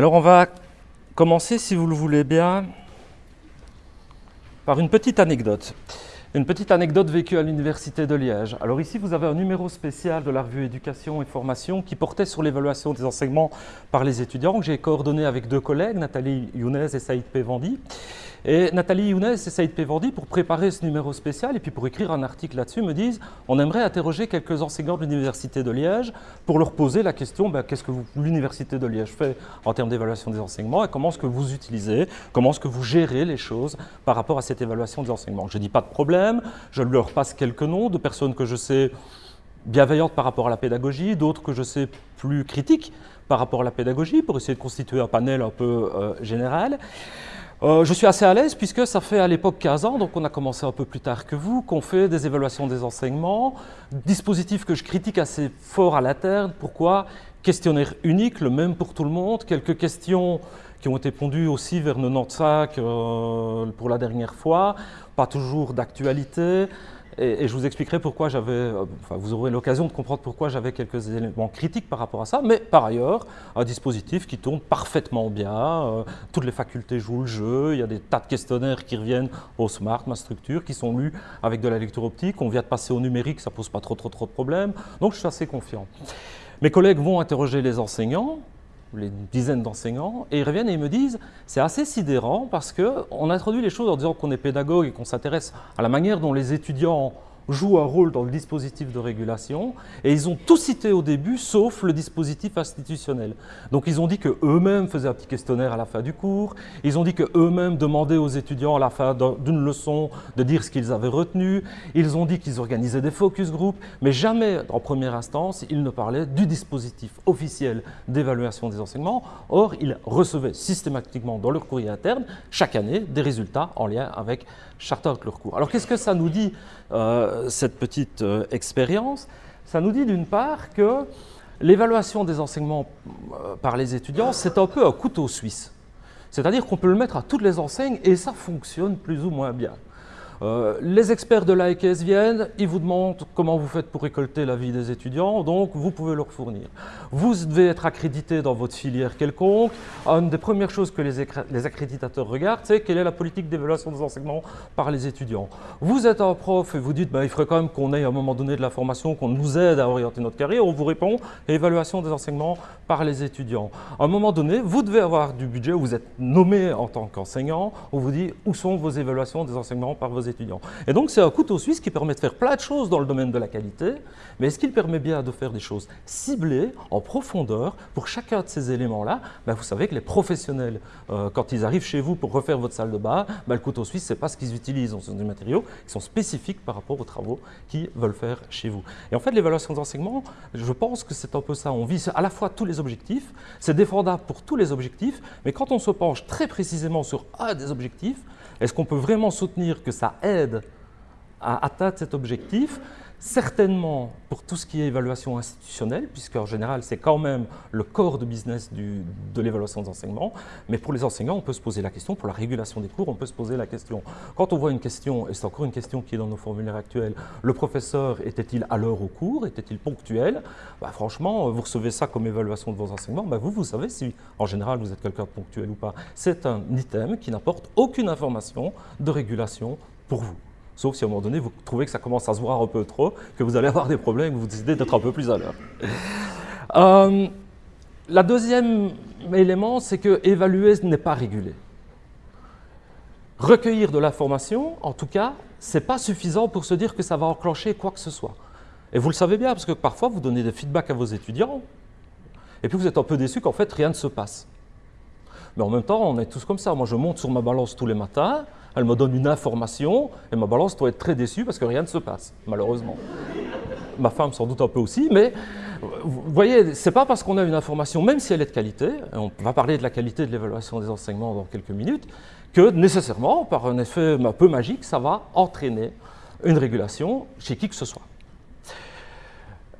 Alors on va commencer, si vous le voulez bien, par une petite anecdote. Une petite anecdote vécue à l'Université de Liège. Alors ici, vous avez un numéro spécial de la revue Éducation et Formation qui portait sur l'évaluation des enseignements par les étudiants, que j'ai coordonné avec deux collègues, Nathalie Younes et Saïd Pévandi. Et Nathalie Younes et Saïd Pévandi, pour préparer ce numéro spécial et puis pour écrire un article là-dessus, me disent on aimerait interroger quelques enseignants de l'Université de Liège pour leur poser la question ben, qu'est-ce que l'Université de Liège fait en termes d'évaluation des enseignements et comment est-ce que vous utilisez, comment est-ce que vous gérez les choses par rapport à cette évaluation des enseignements? Je dis pas de problème, je leur passe quelques noms de personnes que je sais bienveillantes par rapport à la pédagogie, d'autres que je sais plus critiques par rapport à la pédagogie pour essayer de constituer un panel un peu euh, général. Euh, je suis assez à l'aise puisque ça fait à l'époque 15 ans, donc on a commencé un peu plus tard que vous, qu'on fait des évaluations des enseignements, dispositif que je critique assez fort à l'interne. Pourquoi? Questionnaire unique, le même pour tout le monde, quelques questions qui ont été pondues aussi vers 95 euh, pour la dernière fois, pas toujours d'actualité. Et, je vous expliquerai pourquoi j'avais, euh, enfin, vous aurez l'occasion de comprendre pourquoi j'avais quelques éléments critiques par rapport à ça, mais par ailleurs, un dispositif qui tourne parfaitement bien, euh, toutes les facultés jouent le jeu, il y a des tas de questionnaires qui reviennent au Smart, ma structure, qui sont lus avec de la lecture optique, on vient de passer au numérique, ça pose pas trop trop trop de problèmes, donc je suis assez confiant. Mes collègues vont interroger les enseignants, les dizaines d'enseignants, et ils reviennent et ils me disent c'est assez sidérant parce qu'on introduit les choses en disant qu'on est pédagogue et qu'on s'intéresse à la manière dont les étudiants jouent un rôle dans le dispositif de régulation, et ils ont tout cité au début, sauf le dispositif institutionnel. Donc ils ont dit qu'eux-mêmes faisaient un petit questionnaire à la fin du cours, ils ont dit qu'eux-mêmes demandaient aux étudiants à la fin d'une leçon de dire ce qu'ils avaient retenu, ils ont dit qu'ils organisaient des focus groups, mais jamais en première instance, ils ne parlaient du dispositif officiel d'évaluation des enseignements. Or, ils recevaient systématiquement dans leur courrier interne, chaque année, des résultats en lien avec chacun de leurs cours. Alors qu'est-ce que ça nous dit cette petite euh, expérience, ça nous dit d'une part que l'évaluation des enseignements euh, par les étudiants, c'est un peu un couteau suisse. C'est-à-dire qu'on peut le mettre à toutes les enseignes et ça fonctionne plus ou moins bien. Euh, les experts de l'AEKS viennent, ils vous demandent comment vous faites pour récolter l'avis des étudiants, donc vous pouvez leur fournir. Vous devez être accrédité dans votre filière quelconque. Une des premières choses que les, accréditateurs regardent, c'est quelle est la politique d'évaluation des enseignements par les étudiants. Vous êtes un prof et vous dites, ben, il faudrait quand même qu'on ait à un moment donné de la formation, qu'on nous aide à orienter notre carrière. On vous répond, évaluation des enseignements par les étudiants. À un moment donné, vous devez avoir du budget, vous êtes nommé en tant qu'enseignant, on vous dit où sont vos évaluations des enseignements par vos étudiants Et donc c'est un couteau suisse qui permet de faire plein de choses dans le domaine de la qualité, mais est-ce qu'il permet bien de faire des choses ciblées, en profondeur, pour chacun de ces éléments-là? Ben, Vous savez que les professionnels, euh, quand ils arrivent chez vous pour refaire votre salle de bain, ben, le couteau suisse, ce n'est pas ce qu'ils utilisent, ce sont des matériaux qui sont spécifiques par rapport aux travaux qu'ils veulent faire chez vous. Et en fait, l'évaluation des enseignements, je pense que c'est un peu ça. On vise à la fois tous les objectifs, c'est défendable pour tous les objectifs, mais quand on se penche très précisément sur un des objectifs, est-ce qu'on peut vraiment soutenir que ça aide à atteindre cet objectif? Certainement pour tout ce qui est évaluation institutionnelle, puisque en général c'est quand même le corps de business de l'évaluation des enseignements, mais pour les enseignants on peut se poser la question, pour la régulation des cours on peut se poser la question. Quand on voit une question, et c'est encore une question qui est dans nos formulaires actuels, le professeur était-il à l'heure au cours, était-il ponctuel? Bah, Franchement, vous recevez ça comme évaluation de vos enseignements, bah, vous, vous savez si en général vous êtes quelqu'un de ponctuel ou pas. C'est un item qui n'apporte aucune information de régulation pour vous. Sauf si à un moment donné, vous trouvez que ça commence à se voir un peu trop, que vous allez avoir des problèmes, que vous décidez d'être un peu plus à l'heure. Euh, la deuxième élément, c'est que évaluer n'est pas réguler. Recueillir de l'information, en tout cas, ce n'est pas suffisant pour se dire que ça va enclencher quoi que ce soit. Et vous le savez bien, parce que parfois, vous donnez des feedbacks à vos étudiants, et puis vous êtes un peu déçu qu'en fait, rien ne se passe. Mais en même temps, on est tous comme ça. Moi, je monte sur ma balance tous les matins, elle me donne une information et ma balance doit être très déçue parce que rien ne se passe, malheureusement. Ma femme sans doute un peu aussi, mais vous voyez, ce n'est pas parce qu'on a une information, même si elle est de qualité, et on va parler de la qualité de l'évaluation des enseignements dans quelques minutes, que nécessairement, par un effet un peu magique, ça va entraîner une régulation chez qui que ce soit.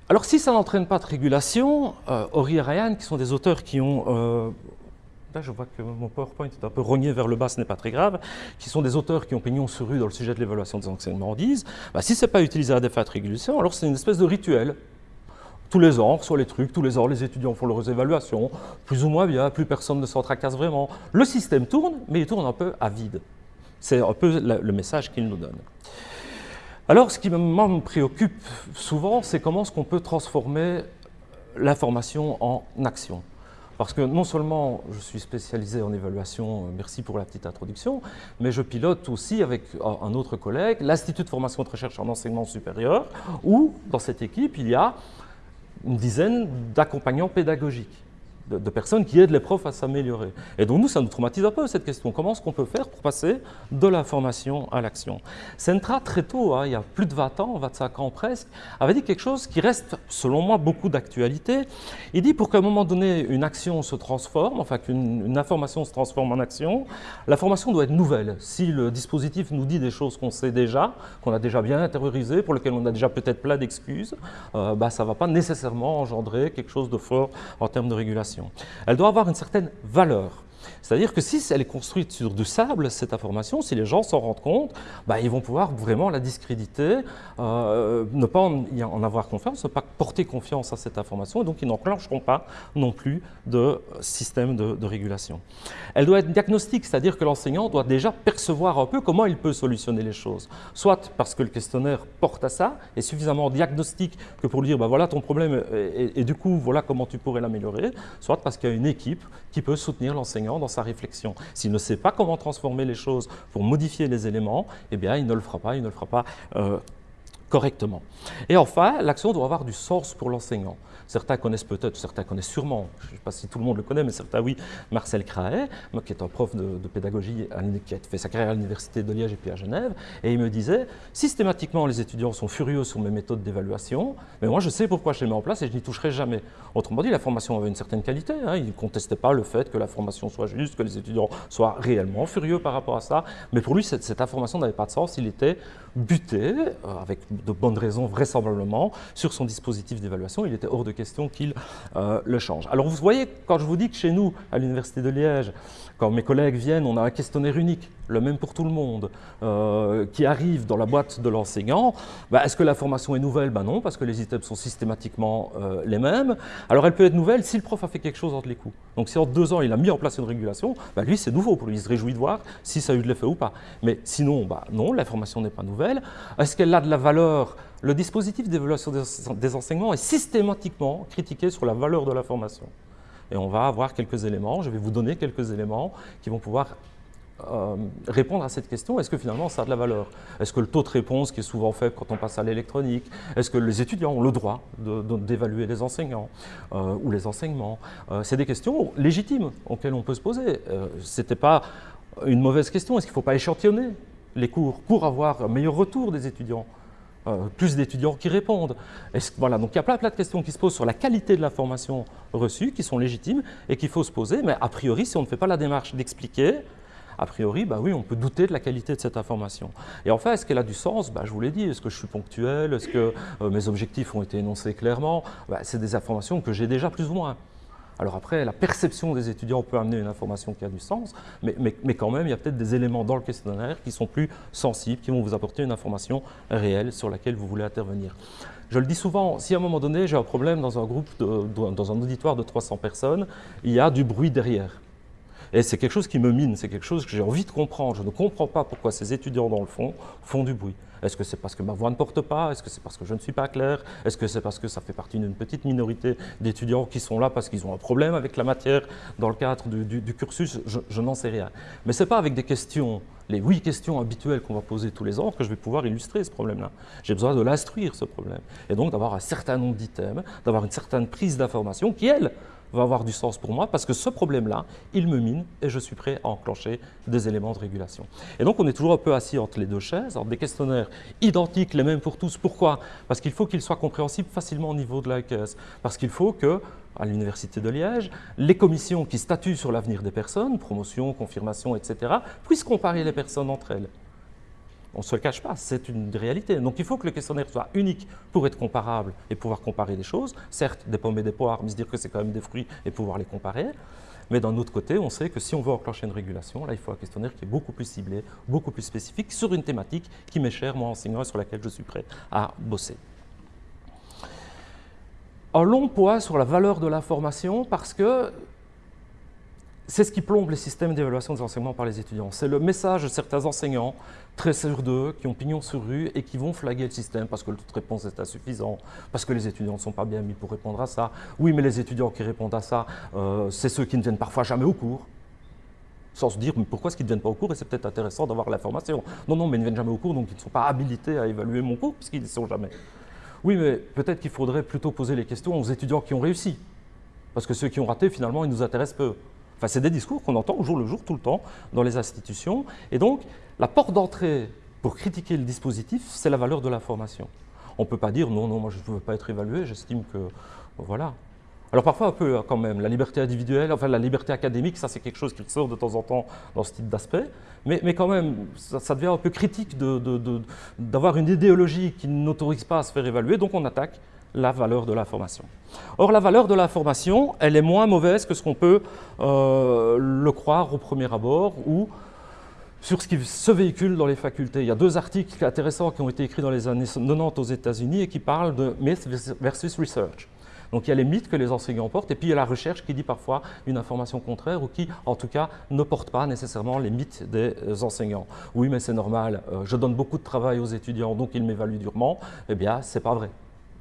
Alors si ça n'entraîne pas de régulation, euh, Ori et Ryan, qui sont des auteurs qui ont euh, Là, je vois que mon PowerPoint est un peu rogné vers le bas, ce n'est pas très grave, qui sont des auteurs qui ont pignon sur rue dans le sujet de l'évaluation des enseignements, disent bah, si ce n'est pas utilisé à des fins régulation, alors c'est une espèce de rituel. tous les ans, sur les trucs, tous les ans, les étudiants font leurs évaluations, plus ou moins bien, plus personne ne s'en tracasse vraiment. Le système tourne, mais il tourne un peu à vide. C'est un peu le message qu'il nous donne. Alors, ce qui me préoccupe souvent, c'est comment est-ce qu'on peut transformer l'information en action. Parce que non seulement je suis spécialisé en évaluation, euh, merci pour la petite introduction, mais je pilote aussi avec un autre collègue l'Institut de formation de recherche en enseignement supérieur, où dans cette équipe, il y a une dizaine d'accompagnants pédagogiques de, personnes qui aident les profs à s'améliorer. Et donc nous, ça nous traumatise un peu cette question. Comment est-ce qu'on peut faire pour passer de la formation à l'action? Centra, très tôt, hein, il y a plus de 20 ans, 25 ans presque, avait dit quelque chose qui reste, selon moi, beaucoup d'actualité. Il dit pour qu'à un moment donné, une action se transforme, enfin qu'une information se transforme en action, la formation doit être nouvelle. Si le dispositif nous dit des choses qu'on sait déjà, qu'on a déjà bien intériorisées, pour lesquelles on a déjà peut-être plein d'excuses, euh, bah, ça ne va pas nécessairement engendrer quelque chose de fort en termes de régulation. Elle doit avoir une certaine valeur. C'est-à-dire que si elle est construite sur du sable, cette information, si les gens s'en rendent compte, bah, ils vont pouvoir vraiment la discréditer, euh, ne pas en, avoir confiance, ne pas porter confiance à cette information, et donc ils n'enclencheront pas non plus de système de, régulation. Elle doit être diagnostique, c'est-à-dire que l'enseignant doit déjà percevoir un peu comment il peut solutionner les choses. Soit parce que le questionnaire porte à ça, est suffisamment diagnostique que pour lui dire, bah, voilà ton problème, et du coup, voilà comment tu pourrais l'améliorer, soit parce qu'il y a une équipe qui peut soutenir l'enseignant dans sa réflexion. S'il ne sait pas comment transformer les choses pour modifier les éléments, eh bien, il ne le fera pas, il ne le fera pas euh, correctement. Et enfin, l'action doit avoir du sens pour l'enseignant. Certains connaissent peut-être, certains connaissent sûrement, je ne sais pas si tout le monde le connaît, mais certains oui, Marcel Craet, qui est un prof de, pédagogie, qui a fait sa carrière à l'Université de Liège et puis à Genève, et il me disait, systématiquement les étudiants sont furieux sur mes méthodes d'évaluation, mais moi je sais pourquoi je les mets en place et je n'y toucherai jamais. Autrement dit, la formation avait une certaine qualité, hein. il ne contestait pas le fait que la formation soit juste, que les étudiants soient réellement furieux par rapport à ça, mais pour lui cette, information n'avait pas de sens, il était buté, euh, avec de bonnes raisons vraisemblablement, sur son dispositif d'évaluation, il était hors de question qu'il euh, le change. Alors vous voyez, quand je vous dis que chez nous, à l'Université de Liège, quand mes collègues viennent, on a un questionnaire unique, le même pour tout le monde, euh, qui arrive dans la boîte de l'enseignant. Bah, est-ce que la formation est nouvelle? Ben Non, parce que les items sont systématiquement euh, les mêmes. Alors elle peut être nouvelle si le prof a fait quelque chose entre les coups. Donc si en deux ans il a mis en place une régulation, bah, lui c'est nouveau pour lui, il se réjouit de voir si ça a eu de l'effet ou pas. Mais sinon, bah, non, la formation n'est pas nouvelle. Est-ce qu'elle a de la valeur? Le dispositif d'évaluation des enseignements est systématiquement critiqué sur la valeur de la formation et on va avoir quelques éléments, je vais vous donner quelques éléments qui vont pouvoir euh, répondre à cette question, est-ce que finalement ça a de la valeur? Est-ce que le taux de réponse qui est souvent fait quand on passe à l'électronique, est-ce que les étudiants ont le droit d'évaluer les enseignants euh, ou les enseignements? Euh, C'est des questions légitimes auxquelles on peut se poser. Ce n'était pas une mauvaise question, est-ce qu'il ne faut pas échantillonner les cours pour avoir un meilleur retour des étudiants? Euh, plus d'étudiants qui répondent. voilà, donc il y a plein, plein de questions qui se posent sur la qualité de l'information reçue, qui sont légitimes et qu'il faut se poser, mais a priori, si on ne fait pas la démarche d'expliquer, a priori, bah oui, on peut douter de la qualité de cette information. Et enfin, est-ce qu'elle a du sens? Bah, Je vous l'ai dit, est-ce que je suis ponctuel? Est-ce que euh, mes objectifs ont été énoncés clairement? Bah, C'est des informations que j'ai déjà plus ou moins. Alors après, la perception des étudiants peut amener une information qui a du sens, mais, quand même, il y a peut-être des éléments dans le questionnaire qui sont plus sensibles, qui vont vous apporter une information réelle sur laquelle vous voulez intervenir. Je le dis souvent, si à un moment donné j'ai un problème dans un groupe, dans un auditoire de 300 personnes, il y a du bruit derrière. Et c'est quelque chose qui me mine, c'est quelque chose que j'ai envie de comprendre. Je ne comprends pas pourquoi ces étudiants, dans le fond, font du bruit. Est-ce que c'est parce que ma voix ne porte pas? Est-ce que c'est parce que je ne suis pas clair? Est-ce que c'est parce que ça fait partie d'une petite minorité d'étudiants qui sont là parce qu'ils ont un problème avec la matière dans le cadre du, cursus? Je, n'en sais rien. Mais ce n'est pas avec des questions, les huit questions habituelles qu'on va poser tous les ans, que je vais pouvoir illustrer ce problème-là. J'ai besoin de l'instruire, ce problème. Et donc d'avoir un certain nombre d'items, d'avoir une certaine prise d'information qui, elle, va avoir du sens pour moi parce que ce problème-là, il me mine et je suis prêt à enclencher des éléments de régulation. Et donc on est toujours un peu assis entre les deux chaises, entre des questionnaires identiques, les mêmes pour tous. Pourquoi? Parce qu'il faut qu'ils soient compréhensibles facilement au niveau de la caisse. Parce qu'il faut que à l'Université de Liège, les commissions qui statuent sur l'avenir des personnes, promotion, confirmation, etc., puissent comparer les personnes entre elles. On ne se le cache pas, c'est une réalité. Donc il faut que le questionnaire soit unique pour être comparable et pouvoir comparer des choses. Certes, des pommes et des poires, mais se dire que c'est quand même des fruits et pouvoir les comparer. Mais d'un autre côté, on sait que si on veut enclencher une régulation, là, il faut un questionnaire qui est beaucoup plus ciblé, beaucoup plus spécifique sur une thématique qui m'est chère, moi, enseignant, et sur laquelle je suis prêt à bosser. un long point sur la valeur de l'information parce que c'est ce qui plombe les systèmes d'évaluation des enseignements par les étudiants. C'est le message de certains enseignants, très sur d'eux, qui ont pignon sur rue et qui vont flaguer le système parce que le taux de réponse est insuffisant, parce que les étudiants ne sont pas bien mis pour répondre à ça. Oui, mais les étudiants qui répondent à ça, euh, c'est ceux qui ne viennent parfois jamais au cours sans se dire mais pourquoi est-ce qu'ils ne viennent pas au cours et c'est peut-être intéressant d'avoir l'information. Non, non, mais ils ne viennent jamais au cours, donc ils ne sont pas habilités à évaluer mon cours puisqu'ils ne sont jamais. Oui, mais peut-être qu'il faudrait plutôt poser les questions aux étudiants qui ont réussi. Parce que ceux qui ont raté, finalement, ils nous intéressent peu. Enfin, c'est des discours qu'on entend au jour le jour, tout le temps, dans les institutions. Et donc, la porte d'entrée pour critiquer le dispositif, c'est la valeur de l'information. On ne peut pas dire non, non, moi je ne veux pas être évalué, j'estime que. Voilà. Alors parfois un peu hein, quand même, la liberté individuelle, enfin la liberté académique, ça c'est quelque chose qui sort de temps en temps dans ce type d'aspect, mais, mais, quand même, ça, devient un peu critique d'avoir une idéologie qui n'autorise pas à se faire évaluer, donc on attaque la valeur de l'information. Or, la valeur de l'information, elle est moins mauvaise que ce qu'on peut euh, le croire au premier abord ou sur ce qui se véhicule dans les facultés. Il y a deux articles intéressants qui ont été écrits dans les années 90 aux États-Unis et qui parlent de myth versus research. Donc il y a les mythes que les enseignants portent, et puis il y a la recherche qui dit parfois une information contraire ou qui, en tout cas, ne porte pas nécessairement les mythes des enseignants. Oui, mais c'est normal, euh, je donne beaucoup de travail aux étudiants, donc ils m'évaluent durement. Eh bien, c'est pas vrai.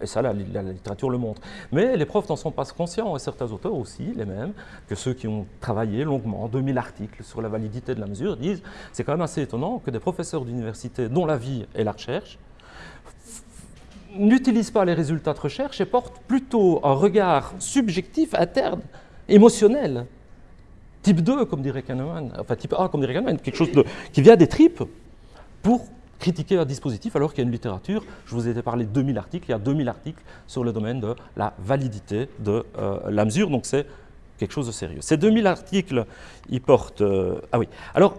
Et ça, la, littérature le montre. Mais les profs n'en sont pas conscients, et certains auteurs aussi, les mêmes, que ceux qui ont travaillé longuement, 2000 articles sur la validité de la mesure, disent c'est quand même assez étonnant que des professeurs d'université dont la vie est la recherche n'utilisent pas les résultats de recherche et portent plutôt un regard subjectif, interne, émotionnel. Type 2, comme dirait Kahneman, enfin type A, comme dirait Kahneman, quelque chose qui vient des tripes, pour critiquer un dispositif alors qu'il y a une littérature. Je vous ai parlé de 2000 articles, il y a 2000 articles sur le domaine de la validité de euh, la mesure, donc c'est quelque chose de sérieux. Ces 2000 articles, ils portent... Euh, ah oui, alors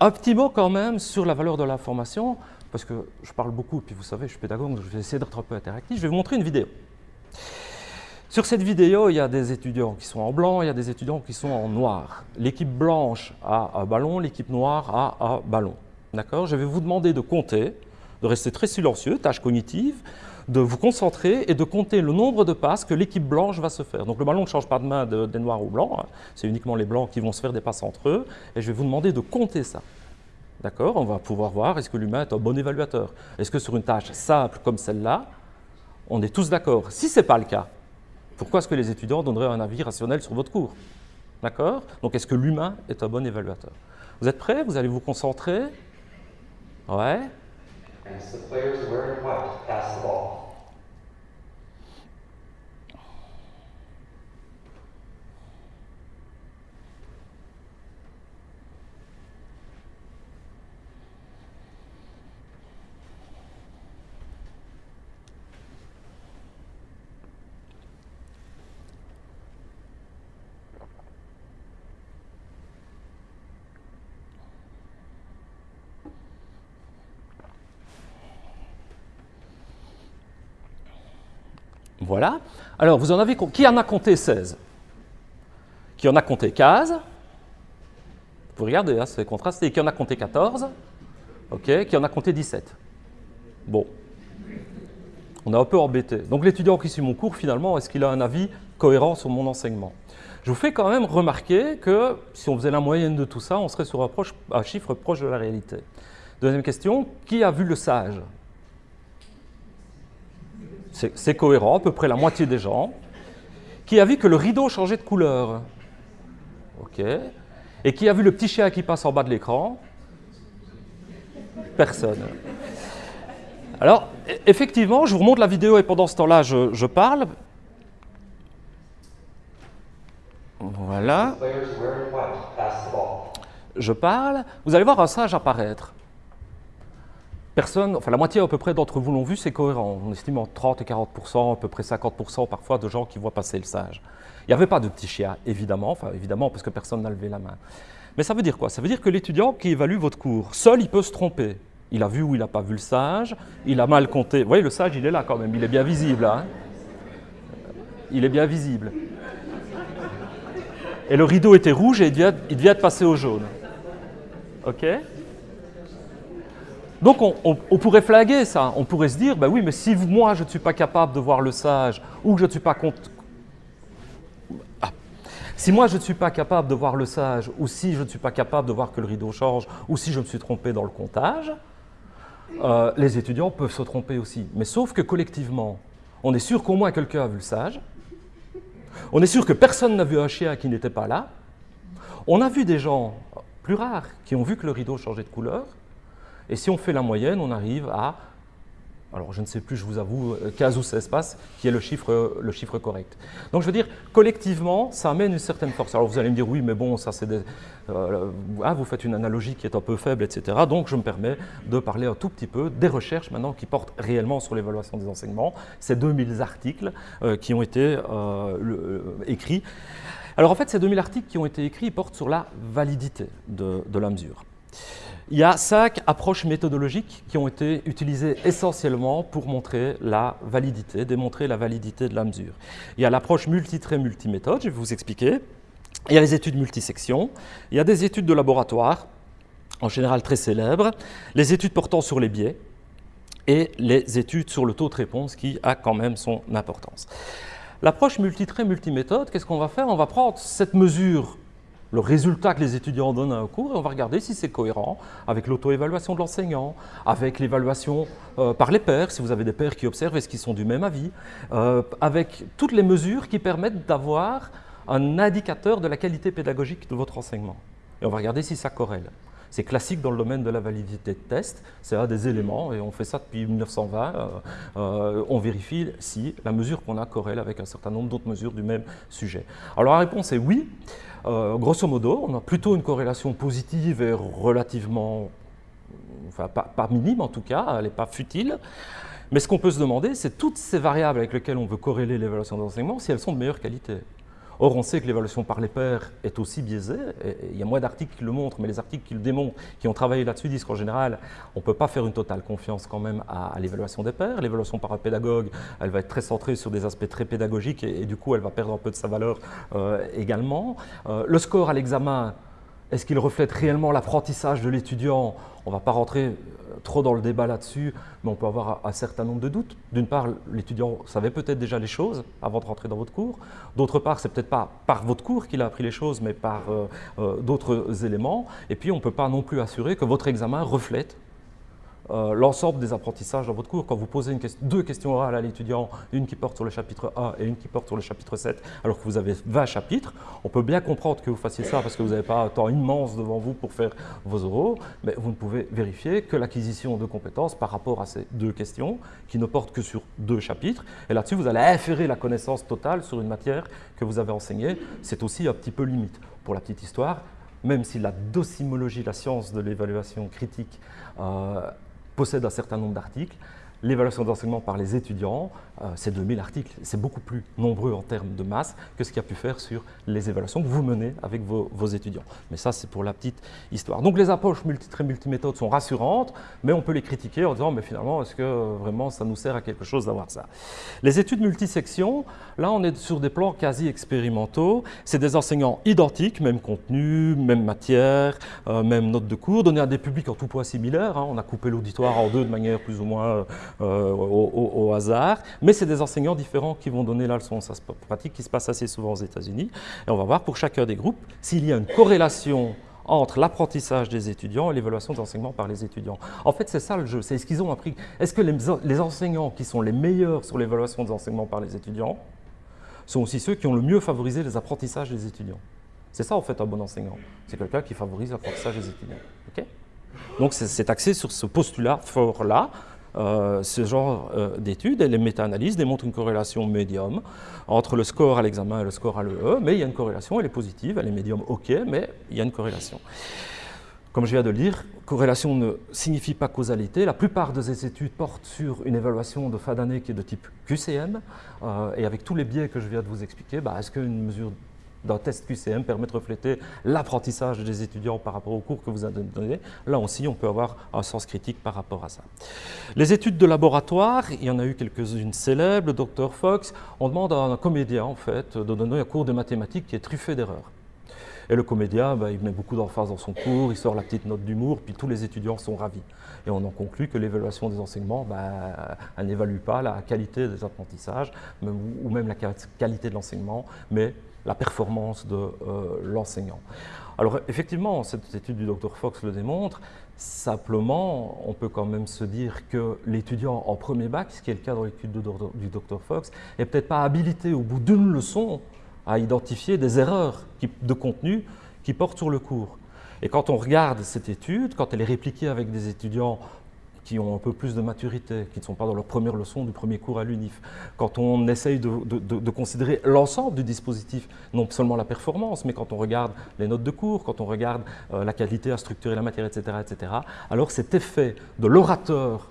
un petit mot quand même sur la valeur de l'information parce que je parle beaucoup, puis vous savez, je suis pédagogue, donc je vais essayer d'être un peu interactif. Je vais vous montrer une vidéo. Sur cette vidéo, il y a des étudiants qui sont en blanc, il y a des étudiants qui sont en noir. L'équipe blanche a un ballon, l'équipe noire a un ballon. D'accord? Je vais vous demander de compter, de rester très silencieux, tâche cognitive, de vous concentrer et de compter le nombre de passes que l'équipe blanche va se faire. Donc le ballon ne change pas de main des noirs aux blancs, hein. c'est uniquement les blancs qui vont se faire des passes entre eux, et je vais vous demander de compter ça. D'accord? On va pouvoir voir est-ce que l'humain est un bon évaluateur? Est-ce que sur une tâche simple comme celle-là, on est tous d'accord? Si ce n'est pas le cas, pourquoi est-ce que les étudiants donneraient un avis rationnel sur votre cours? D'accord? Donc est-ce que l'humain est un bon évaluateur? Vous êtes prêts? Vous allez vous concentrer? And As the players wearing white pass the ball. Voilà. Alors, vous en avez, qui en a compté 16 Qui en a compté 15 Vous regardez, hein, c'est contrasté. Qui en a compté 14 Ok. Qui en a compté 17 Bon. On est un peu embêté. Donc, l'étudiant qui suit mon cours, finalement, est-ce qu'il a un avis cohérent sur mon enseignement? Je vous fais quand même remarquer que si on faisait la moyenne de tout ça, on serait sur un chiffre proche de la réalité. Deuxième question, qui a vu le sage? C'est cohérent, à peu près la moitié des gens, qui a vu que le rideau changeait de couleur. OK. Et qui a vu le petit chien qui passe en bas de l'écran Personne. Alors, e-, effectivement, je vous remonte la vidéo et pendant ce temps-là, je, je parle. Voilà. Je parle. Vous allez voir un sage apparaître enfin la moitié à peu près d'entre vous l'ont vu, c'est cohérent. On estime entre 30 et 40% à peu près 50% parfois de gens qui voient passer le sage. Il n'y avait pas de petit chien, évidemment, enfin évidemment parce que personne n'a levé la main. Mais ça veut dire quoi? Ça veut dire que l'étudiant qui évalue votre cours, seul il peut se tromper. Il a vu ou il n'a pas vu le sage, il a mal compté. Vous voyez, le sage, il est là quand même, il est bien visible. Hein il est bien visible. Et le rideau était rouge et il devait, il devait être passé au jaune. OK? Donc on, pourrait flaguer ça, on pourrait se dire, bah oui, mais si moi je ne suis pas capable de voir le sage, ou que je ne suis pas. Ah. Si moi je ne suis pas capable de voir le sage, ou si je ne suis pas capable de voir que le rideau change, ou si je me suis trompé dans le comptage, euh, les étudiants peuvent se tromper aussi. Mais sauf que collectivement, on est sûr qu'au moins quelqu'un a vu le sage, on est sûr que personne n'a vu un chien qui n'était pas là, on a vu des gens plus rares qui ont vu que le rideau changeait de couleur, et si on fait la moyenne, on arrive à, alors je ne sais plus, je vous avoue, 15 ou 16 passes, qui est le chiffre, le chiffre correct. Donc je veux dire, collectivement, ça amène une certaine force. Alors vous allez me dire, oui, mais bon, ça c'est des... Euh, ah, vous faites une analogie qui est un peu faible, etc. Donc je me permets de parler un tout petit peu des recherches maintenant qui portent réellement sur l'évaluation des enseignements. Ces 2000 articles euh, qui ont été euh, écrits. Alors en fait, ces 2000 articles qui ont été écrits portent sur la validité de la mesure. Il y a cinq approches méthodologiques qui ont été utilisées essentiellement pour montrer la validité, démontrer la validité de la mesure. Il y a l'approche multitrait multiméthode, je vais vous expliquer. Il y a les études multisections, il y a des études de laboratoire, en général très célèbres, les études portant sur les biais et les études sur le taux de réponse qui a quand même son importance. L'approche multitrait multiméthode, qu'est-ce qu'on va faire? On va prendre cette mesure le résultat que les étudiants donnent à un cours et on va regarder si c'est cohérent avec l'auto-évaluation de l'enseignant, avec l'évaluation euh, par les pairs, si vous avez des pairs qui observent, est-ce qu'ils sont du même avis, euh, avec toutes les mesures qui permettent d'avoir un indicateur de la qualité pédagogique de votre enseignement. Et on va regarder si ça corrèle. C'est classique dans le domaine de la validité de test, c'est un des éléments, et on fait ça depuis 1920. Euh, on vérifie si la mesure qu'on a corrèle avec un certain nombre d'autres mesures du même sujet. Alors la réponse est oui. Euh, grosso modo, on a plutôt une corrélation positive et relativement, enfin pas, minime en tout cas, elle n'est pas futile. Mais ce qu'on peut se demander, c'est toutes ces variables avec lesquelles on veut corréler l'évaluation d'enseignement, si elles sont de meilleure qualité. Or, on sait que l'évaluation par les pairs est aussi biaisée. il y a moins d'articles qui le montrent, mais les articles qui le démontrent, qui ont travaillé là-dessus, disent qu'en général, on ne peut pas faire une totale confiance quand même à, l'évaluation des pairs. L'évaluation par un pédagogue, elle va être très centrée sur des aspects très pédagogiques et, du coup, elle va perdre un peu de sa valeur euh, également. Euh, le score à l'examen, est-ce qu'il reflète réellement l'apprentissage de l'étudiant? On ne va pas rentrer trop dans le débat là-dessus, mais on peut avoir un certain nombre de doutes. D'une part, l'étudiant savait peut-être déjà les choses avant de rentrer dans votre cours. D'autre part, c'est peut-être pas par votre cours qu'il a appris les choses, mais par euh, euh, d'autres éléments. Et puis, on ne peut pas non plus assurer que votre examen reflète euh, l'ensemble des apprentissages dans votre cours. Quand vous posez deux questions orales à l'étudiant, une qui porte sur le chapitre A et une qui porte sur le chapitre 7, alors que vous avez 20 chapitres, on peut bien comprendre que vous fassiez ça parce que vous n'avez pas un temps immense devant vous pour faire vos oraux, mais vous ne pouvez vérifier que l'acquisition de compétences par rapport à ces deux questions, qui ne portent que sur deux chapitres, et là-dessus vous allez inférer la connaissance totale sur une matière que vous avez enseignée, c'est aussi un petit peu limite. Pour la petite histoire, même si la docimologie, la science de l'évaluation critique, euh, possède un certain nombre d'articles. L'évaluation d'enseignement par les étudiants, euh, c'est 2000 articles. C'est beaucoup plus nombreux en termes de masse que ce qu'il y a pu faire sur les évaluations que vous menez avec vos, étudiants. Mais ça, c'est pour la petite histoire. Donc les approches multi très multiméthodes sont rassurantes, mais on peut les critiquer en disant, mais finalement, est-ce que vraiment ça nous sert à quelque chose d'avoir ça? Les études multisections, là, on est sur des plans quasi expérimentaux. C'est des enseignants identiques, même contenu, même matière, euh, même note de cours, donnés à des publics en tout point similaires. Hein. On a coupé l'auditoire en deux de manière plus ou moins euh, au, hasard. Mais c'est des enseignants différents qui vont donner la leçon. Ça se pratique qui se passe assez souvent aux États-Unis. Et on va voir pour chacun des groupes s'il y a une corrélation entre l'apprentissage des étudiants et l'évaluation des enseignements par les étudiants. En fait, c'est ça le jeu, c'est ce qu'ils ont appris. Est-ce que les, enseignants qui sont les meilleurs sur l'évaluation des enseignements par les étudiants sont aussi ceux qui ont le mieux favorisé les apprentissages des étudiants? C'est ça, en fait, un bon enseignant. C'est quelqu'un qui favorise l'apprentissage des étudiants. Donc, c'est axé sur ce postulat fort-là, euh, ce genre euh, d'études et les méta-analyses démontrent une corrélation médium entre le score à l'examen et le score à l'EE, mais il y a une corrélation, elle est positive, elle est médium ok, mais il y a une corrélation. Comme je viens de le dire, corrélation ne signifie pas causalité. La plupart de ces études portent sur une évaluation de fin d'année qui est de type QCM, euh, et avec tous les biais que je viens de vous expliquer, bah, est-ce qu'une mesure d'un test QCM permet de refléter l'apprentissage des étudiants par rapport au cours que vous avez donné. Là aussi, on peut avoir un sens critique par rapport à ça. Les études de laboratoire, il y en a eu quelques-unes célèbres, le docteur Fox, on demande à un comédien en fait de donner un cours de mathématiques qui est truffé d'erreurs. Et le comédien, bah, il met beaucoup d'emphase dans son cours, il sort la petite note d'humour, puis tous les étudiants sont ravis. Et on en conclut que l'évaluation des enseignements, bah, elle n'évalue pas la qualité des apprentissages, ou même la qualité de l'enseignement, mais la performance de euh, l'enseignant. Alors effectivement, cette étude du Dr Fox le démontre, simplement, on peut quand même se dire que l'étudiant en premier bac, ce qui est le cas dans l'étude du Dr Fox, n'est peut-être pas habilité au bout d'une leçon à identifier des erreurs de contenu qui portent sur le cours. Et quand on regarde cette étude, quand elle est répliquée avec des étudiants qui ont un peu plus de maturité, qui ne sont pas dans leur première leçon du premier cours à l'UNIF, quand on essaye de, considérer l'ensemble du dispositif, non seulement la performance, mais quand on regarde les notes de cours, quand on regarde euh, la qualité à structurer la matière, etc., etc., alors cet effet de l'orateur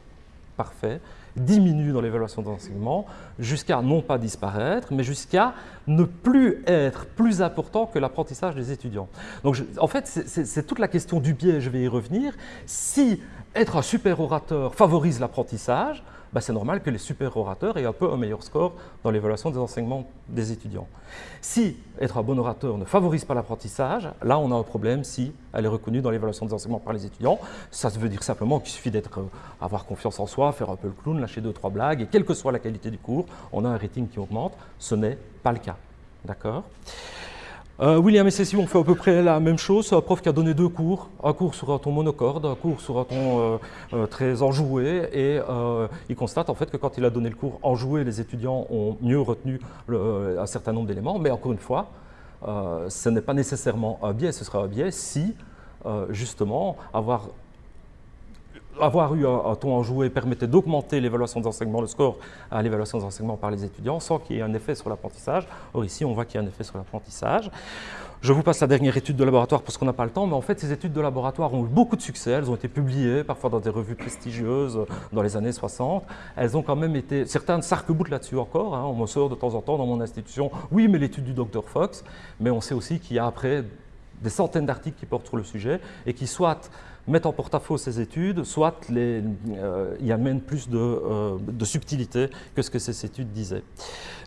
parfait diminue dans l'évaluation d'enseignement jusqu'à non pas disparaître, mais jusqu'à ne plus être plus important que l'apprentissage des étudiants. Donc en fait, c'est toute la question du biais, je vais y revenir. Si être un super orateur favorise l'apprentissage, bah, c'est normal que les super orateurs aient un peu un meilleur score dans l'évaluation des enseignements des étudiants. Si être un bon orateur ne favorise pas l'apprentissage, là on a un problème si elle est reconnue dans l'évaluation des enseignements par les étudiants. Ça veut dire simplement qu'il suffit d'être, euh, avoir confiance en soi, faire un peu le clown, lâcher deux, trois blagues, et quelle que soit la qualité du cours, on a un rating qui augmente. Ce n'est pas le cas. D'accord? Euh, William et Cécile ont fait à peu près la même chose. Un prof qui a donné deux cours, un cours sur un ton monocorde, un cours sur un ton euh, euh, très enjoué, et il constate en fait que quand il a donné le cours enjoué, les étudiants ont mieux retenu un certain nombre d'éléments, mais encore une fois, ce n'est pas nécessairement un biais, ce sera un biais si justement avoir avoir eu un, ton enjoué permettait d'augmenter l'évaluation des enseignements, le score à l'évaluation des enseignements par les étudiants, sans qu'il y ait un effet sur l'apprentissage. Or ici, on voit qu'il y a un effet sur l'apprentissage. Je vous passe la dernière étude de laboratoire parce qu'on n'a pas le temps, mais en fait, ces études de laboratoire ont eu beaucoup de succès. Elles ont été publiées, parfois dans des revues prestigieuses dans les années 60. Elles ont quand même été... Certains s'arc-boutent là-dessus encore. Hein. On me sort de temps en temps dans mon institution, oui, mais l'étude du docteur Fox. Mais on sait aussi qu'il y a après des centaines d'articles qui portent sur le sujet et qui soit mettent en porte-à-faux ces études, soit les, euh, y amènent plus de, euh, de, subtilité que ce que ces études disaient.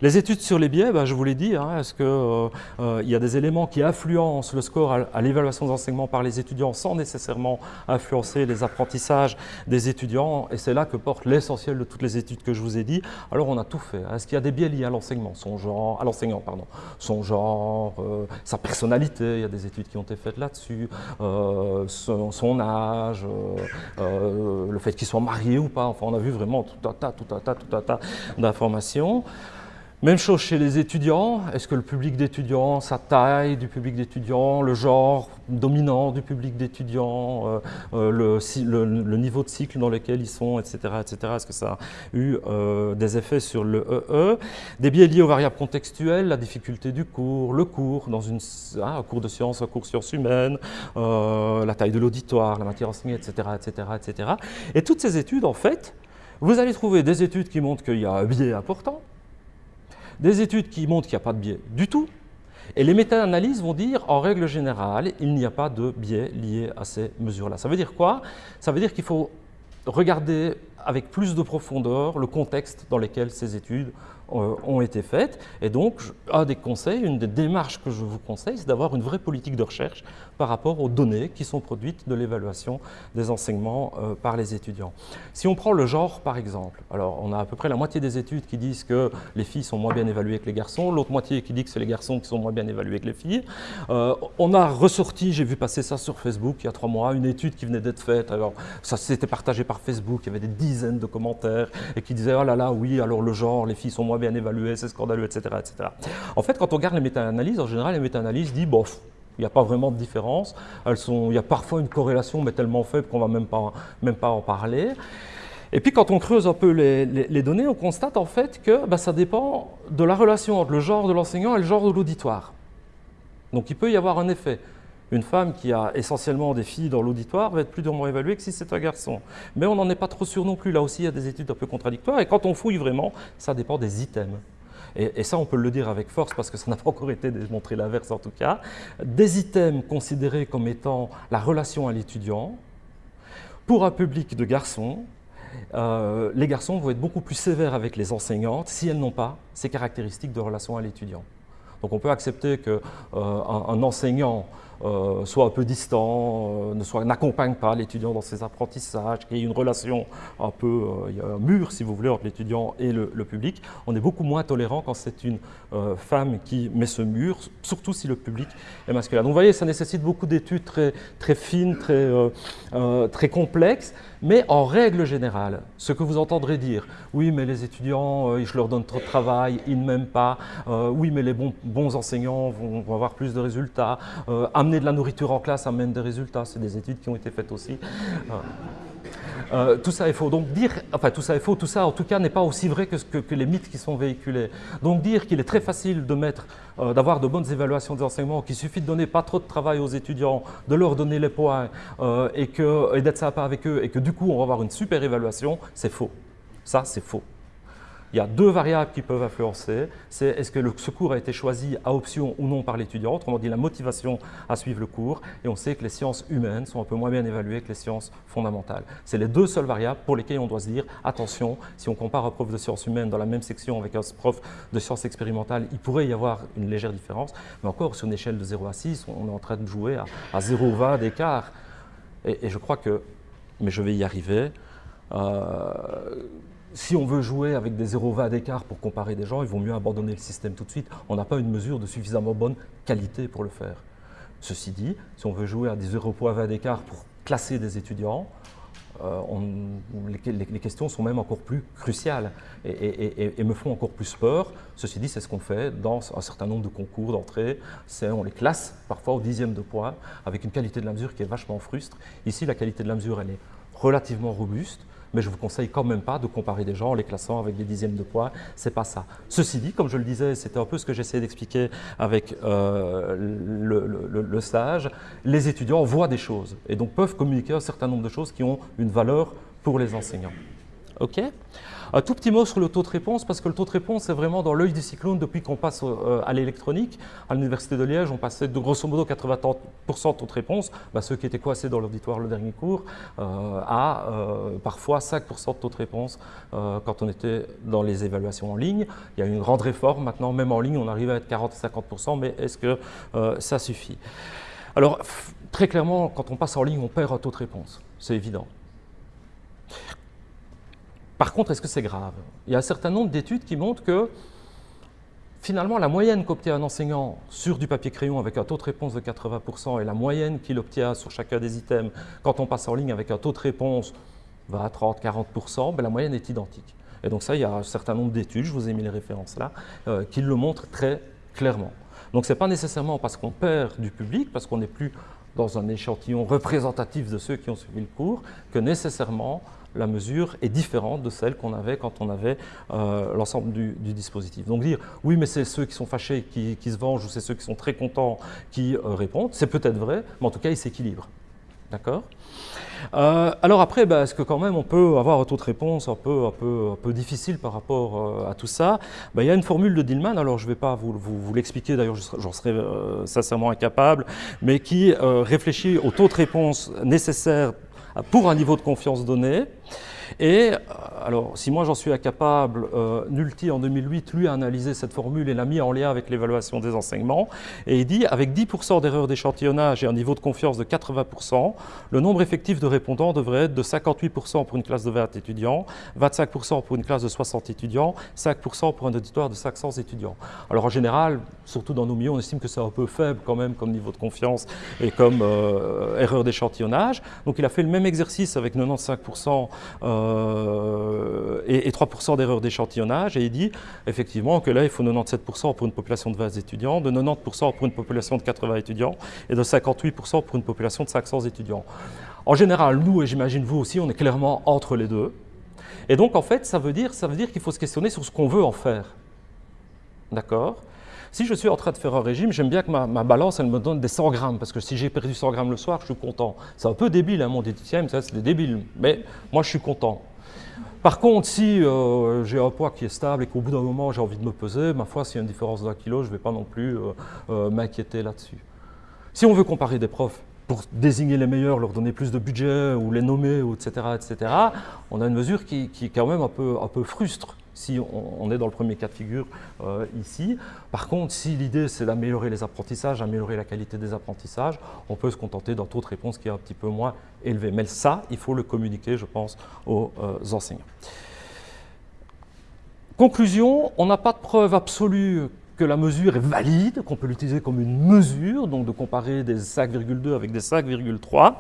Les études sur les biais, ben, je vous l'ai dit, hein, est-ce qu'il euh, y a des éléments qui influencent le score à, l'évaluation des enseignements par les étudiants sans nécessairement influencer les apprentissages des étudiants? Et c'est là que porte l'essentiel de toutes les études que je vous ai dit. Alors on a tout fait. Est-ce qu'il y a des biais liés à l'enseignement, son genre, à l'enseignant, pardon, son genre, sa personnalité, il y a des études qui ont été faites là-dessus, son, son euh, euh, le fait qu'ils soient mariés ou pas. Enfin, on a vu vraiment tout un tas, tout un tas, tout un tas d'informations. Même chose chez les étudiants. Est-ce que le public d'étudiants, sa taille du public d'étudiants, le genre dominant du public d'étudiants, euh, euh, le, niveau de cycle dans lequel ils sont, etc. etc. Est-ce que ça a eu euh, des effets sur le EE Des biais liés aux variables contextuelles, la difficulté du cours, le cours, dans une, hein, un cours de sciences, un cours sciences humaines, la taille de l'auditoire, la matière enseignée, etc., etc., etc. Et toutes ces études, en fait, vous allez trouver des études qui montrent qu'il y a un biais important, des études qui montrent qu'il n'y a pas de biais du tout, et les méta-analyses vont dire, en règle générale, il n'y a pas de biais lié à ces mesures-là. Ça veut dire quoi? Ça veut dire qu'il faut regarder avec plus de profondeur le contexte dans lequel ces études ont été faites. Et donc, un des conseils, une des démarches que je vous conseille, c'est d'avoir une vraie politique de recherche par rapport aux données qui sont produites de l'évaluation des enseignements euh, par les étudiants. Si on prend le genre, par exemple, alors on a à peu près la moitié des études qui disent que les filles sont moins bien évaluées que les garçons, l'autre moitié qui dit que c'est les garçons qui sont moins bien évalués que les filles. Euh, on a ressorti, j'ai vu passer ça sur Facebook il y a trois mois, une étude qui venait d'être faite, alors ça s'était partagé par Facebook, il y avait des dizaines de commentaires et qui disaient « oh là là, oui, alors le genre, les filles sont moins bien évalué, c'est scandaleux, etc., etc. En fait, quand on regarde les méta-analyses, en général, les méta-analyses disent, bof, il n'y a pas vraiment de différence. Elles sont, il y a parfois une corrélation, mais tellement faible qu'on ne va même pas, même pas en parler. Et puis quand on creuse un peu les, données, on constate en fait que bah, ça dépend de la relation entre le genre de l'enseignant et le genre de l'auditoire. Donc il peut y avoir un effet. Une femme qui a essentiellement des filles dans l'auditoire va être plus durement évaluée que si c'est un garçon. Mais on n'en est pas trop sûr non plus. Là aussi, il y a des études un peu contradictoires. Et quand on fouille vraiment, ça dépend des items. Et, ça, on peut le dire avec force parce que ça n'a pas encore été démontré l'inverse en tout cas. Des items considérés comme étant la relation à l'étudiant, pour un public de garçons, euh, les garçons vont être beaucoup plus sévères avec les enseignantes si elles n'ont pas ces caractéristiques de relation à l'étudiant. Donc on peut accepter qu'un un enseignant euh, soit un peu distant, euh, n'accompagne pas l'étudiant dans ses apprentissages, qu'il y ait une relation un peu, euh, il y a un mur si vous voulez entre l'étudiant et le, public. On est beaucoup moins tolérant quand c'est une femme qui met ce mur, surtout si le public est masculin. Donc vous voyez, ça nécessite beaucoup d'études très, fines, très complexes, mais en règle générale, ce que vous entendrez dire, oui mais les étudiants, je leur donne trop de travail, ils ne m'aiment pas, oui mais les bons, enseignants vont, vont, avoir plus de résultats, amener de la nourriture en classe amène des résultats, c'est des études qui ont été faites aussi. Euh, euh, tout ça est faux. Donc dire, enfin tout ça est faux, tout ça en tout cas n'est pas aussi vrai que, que, les mythes qui sont véhiculés. Donc dire qu'il est très facile euh, d'avoir de bonnes évaluations des enseignements, qu'il suffit de donner pas trop de travail aux étudiants, de leur donner les points et, et d'être sympa avec eux et que du coup on va avoir une super évaluation, c'est faux. Ça c'est faux. Il y a deux variables qui peuvent influencer. C'est est-ce que le, ce cours a été choisi à option ou non par l'étudiant, autrement dit la motivation à suivre le cours. Et on sait que les sciences humaines sont un peu moins bien évaluées que les sciences fondamentales. C'est les deux seules variables pour lesquelles on doit se dire attention, si on compare un prof de sciences humaines dans la même section avec un prof de sciences expérimentales, il pourrait y avoir une légère différence. Mais encore, sur une échelle de 0 à 6, on est en train de jouer à, à 0,20 d'écart. Et, je crois que, mais je vais y arriver, euh, si on veut jouer avec des 0,20 d'écart pour comparer des gens, il vaut mieux abandonner le système tout de suite. On n'a pas une mesure de suffisamment bonne qualité pour le faire. Ceci dit, si on veut jouer à des 0,20 d'écart pour classer des étudiants, euh, les, questions sont même encore plus cruciales et, me font encore plus peur. Ceci dit, c'est ce qu'on fait dans un certain nombre de concours d'entrée. On les classe parfois au dixième de point avec une qualité de la mesure qui est vachement frustre. Ici, la qualité de la mesure, elle est relativement robuste mais je vous conseille quand même pas de comparer des gens en les classant avec des dixièmes de poids, c'est pas ça. Ceci dit, comme je le disais, c'était un peu ce que j'essayais d'expliquer avec euh, le, stage, les étudiants voient des choses et donc peuvent communiquer un certain nombre de choses qui ont une valeur pour les enseignants. OK? Un tout petit mot sur le taux de réponse, parce que le taux de réponse est vraiment dans l'œil du cyclone depuis qu'on passe euh, à l'électronique. À l'Université de Liège, on passait de grosso modo 80% de taux de réponse, bah, ceux qui étaient coincés dans l'auditoire le dernier cours, euh, à euh, parfois 5% de taux de réponse quand on était dans les évaluations en ligne. Il y a une grande réforme, maintenant même en ligne on arrive à être 40-50%, mais est-ce que ça suffit? Alors très clairement, quand on passe en ligne, on perd un taux de réponse, c'est évident. Par contre, est-ce que c'est grave? Il y a un certain nombre d'études qui montrent que finalement, la moyenne qu'obtient un enseignant sur du papier crayon avec un taux de réponse de 80% et la moyenne qu'il obtient sur chacun des items quand on passe en ligne avec un taux de réponse 20, 30, 40%, la moyenne est identique. Et donc ça, il y a un certain nombre d'études, je vous ai mis les références là, euh, qui le montrent très clairement. Donc ce n'est pas nécessairement parce qu'on perd du public, parce qu'on n'est plus dans un échantillon représentatif de ceux qui ont suivi le cours, que nécessairement la mesure est différente de celle qu'on avait quand on avait euh, l'ensemble du, dispositif. Donc dire oui mais c'est ceux qui sont fâchés qui, se vengent ou c'est ceux qui sont très contents qui euh, répondent, c'est peut-être vrai, mais en tout cas ils s'équilibrent. D'accord? Euh, alors après, bah, est-ce que quand même on peut avoir un taux de réponse un peu, un peu, un peu difficile par rapport à tout ça? Bah, Il y a une formule de Dillman, alors je ne vais pas vous, l'expliquer, d'ailleurs j'en serais sincèrement incapable, mais qui réfléchit au taux de réponse nécessaire pour un niveau de confiance donné. Et euh, alors, si moi j'en suis incapable, euh, Nulti en 2008, lui a analysé cette formule et l'a mis en lien avec l'évaluation des enseignements. Et il dit, avec 10% d'erreurs d'échantillonnage et un niveau de confiance de 80%, le nombre effectif de répondants devrait être de 58% pour une classe de 20 étudiants, 25% pour une classe de 60 étudiants, 5% pour un auditoire de 500 étudiants. Alors en général, surtout dans nos milieux, on estime que c'est un peu faible quand même comme niveau de confiance et comme euh, erreur d'échantillonnage. Donc il a fait le même exercice avec 95% euh, et, 3% d'erreurs d'échantillonnage. Et il dit effectivement que là, il faut 97% pour une population de 20 étudiants, de 90% pour une population de 80 étudiants et de 58% pour une population de 500 étudiants. En général, nous, et j'imagine vous aussi, on est clairement entre les deux. Et donc, en fait, ça veut dire, ça veut dire qu'il faut se questionner sur ce qu'on veut en faire. D'accord? Si je suis en train de faire un régime, j'aime bien que ma, balance, elle me donne des 100 grammes, parce que si j'ai perdu 100 grammes le soir, je suis content. C'est un peu débile, hein, mon diététicienne, ça c'est débile, mais moi je suis content. Par contre, si euh, j'ai un poids qui est stable et qu'au bout d'un moment j'ai envie de me peser, ma foi, s'il y a une différence d'un kilo, je ne vais pas non plus euh, euh, m'inquiéter là-dessus. Si on veut comparer des profs, pour désigner les meilleurs, leur donner plus de budget ou les nommer, etc., etc., on a une mesure qui, qui est quand même un peu, un peu frustre si on, est dans le premier cas de figure euh, ici. Par contre, si l'idée c'est d'améliorer les apprentissages, améliorer la qualité des apprentissages, on peut se contenter d'un taux de réponse qui est un petit peu moins élevé. Mais ça, il faut le communiquer, je pense, aux euh, enseignants. Conclusion, on n'a pas de preuve absolue que la mesure est valide, qu'on peut l'utiliser comme une mesure, donc de comparer des 5,2 avec des 5,3.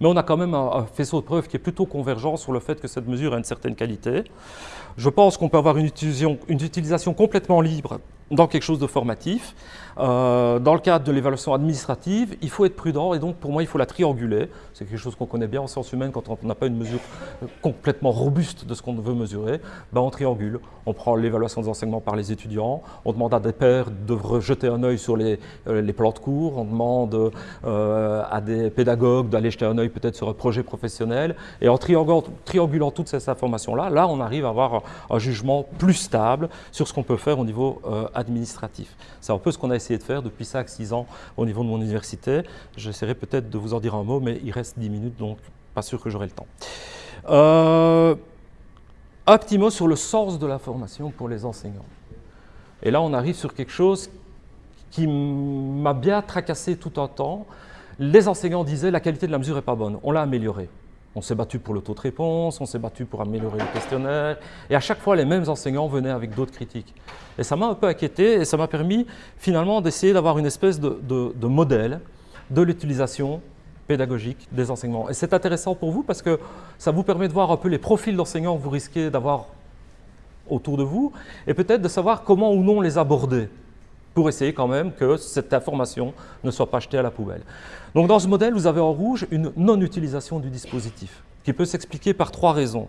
Mais on a quand même un, faisceau de preuves qui est plutôt convergent sur le fait que cette mesure a une certaine qualité. Je pense qu'on peut avoir une utilisation complètement libre dans quelque chose de formatif. Euh, dans le cadre de l'évaluation administrative, il faut être prudent et donc pour moi il faut la trianguler. C'est quelque chose qu'on connaît bien en sciences humaines quand on n'a pas une mesure complètement robuste de ce qu'on veut mesurer. Ben, on triangule, on prend l'évaluation des enseignements par les étudiants, on demande à des pairs de jeter un œil sur les, euh, plans de cours, on demande euh, à des pédagogues d'aller jeter un œil peut-être sur un projet professionnel et en triangulant, triangulant toutes ces informations-là, là on arrive à avoir un, jugement plus stable sur ce qu'on peut faire au niveau administratif. C'est un peu ce qu'on a essayé de faire depuis 5-6 ans au niveau de mon université. J'essaierai peut-être de vous en dire un mot, mais il reste 10 minutes, donc pas sûr que j'aurai le temps. Euh, un petit mot sur le sens de la formation pour les enseignants. Et là, on arrive sur quelque chose qui m'a bien tracassé tout un temps. Les enseignants disaient la qualité de la mesure n'est pas bonne, on l'a améliorée. On s'est battu pour le taux de réponse, on s'est battu pour améliorer le questionnaire, et à chaque fois, les mêmes enseignants venaient avec d'autres critiques. Et ça m'a un peu inquiété, et ça m'a permis finalement d'essayer d'avoir une espèce de, modèle de l'utilisation pédagogique des enseignements. Et c'est intéressant pour vous parce que ça vous permet de voir un peu les profils d'enseignants que vous risquez d'avoir autour de vous, et peut-être de savoir comment ou non les aborder pour essayer quand même que cette information ne soit pas jetée à la poubelle. Donc dans ce modèle, vous avez en rouge une non-utilisation du dispositif, qui peut s'expliquer par trois raisons.